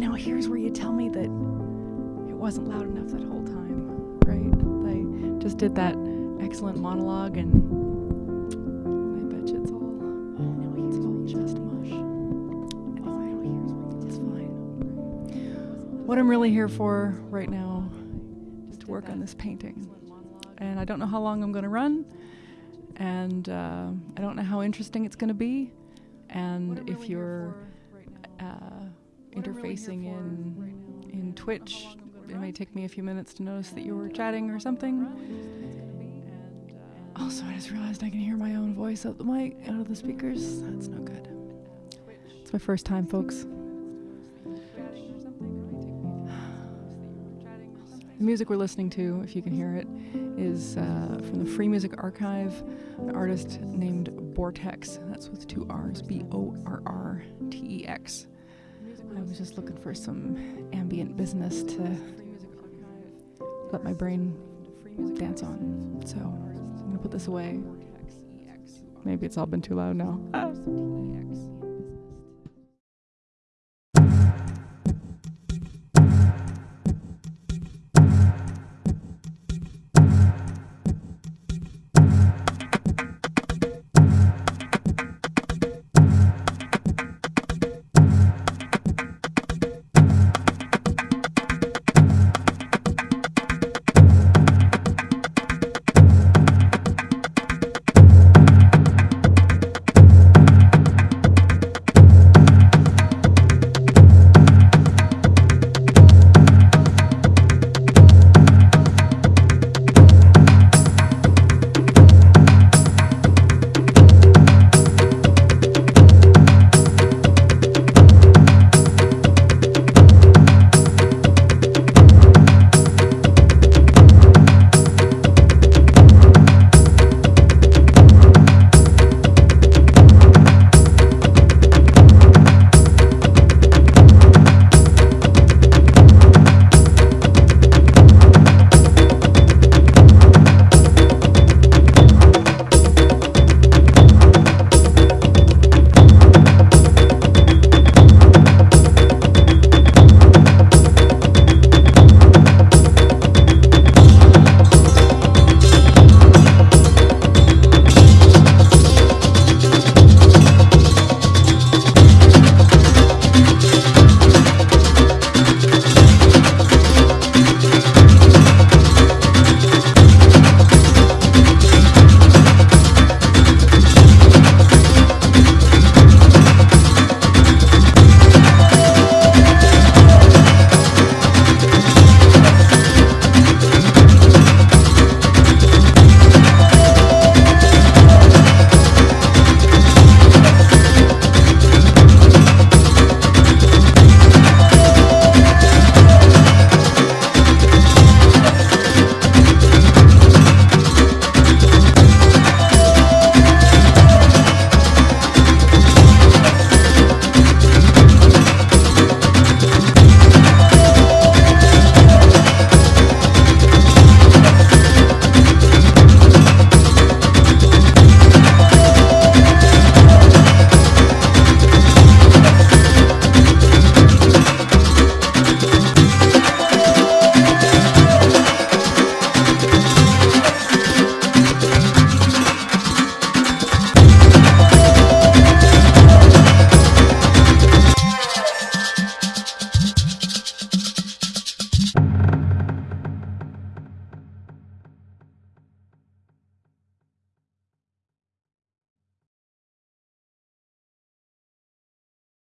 now here's where you tell me that it wasn't loud enough that whole time, right? I just did that excellent monologue and I bet you it's all, it's all just mush. What I'm really here for right now is to work on this painting. And I don't know how long I'm going to run, and uh, I don't know how interesting it's going to be. And if you're uh, interfacing in in Twitch, it may take me a few minutes to notice that you were chatting or something. Also, I just realized I can hear my own voice out the mic, out of the speakers. That's no good. It's my first time, folks. The music we're listening to, if you can hear it, is uh, from the Free Music Archive, an artist named Borrtex. That's with two R's, B O R R T E X. I was just looking for some ambient business to let my brain dance on. So I'm gonna put this away. Maybe it's all been too loud now. Ah.